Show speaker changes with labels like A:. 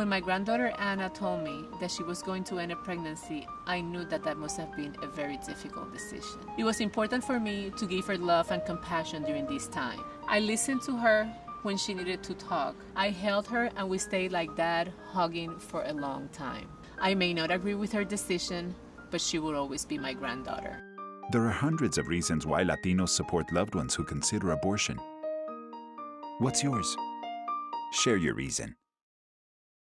A: When my granddaughter Anna told me that she was going to end a pregnancy, I knew that that must have been a very difficult decision. It was important for me to give her love and compassion during this time. I listened to her when she needed to talk. I held her and we stayed like that, hugging for a long time. I may not agree with her decision, but she will always be my granddaughter.
B: There are hundreds of reasons why Latinos support loved ones who consider abortion. What's yours? Share your reason.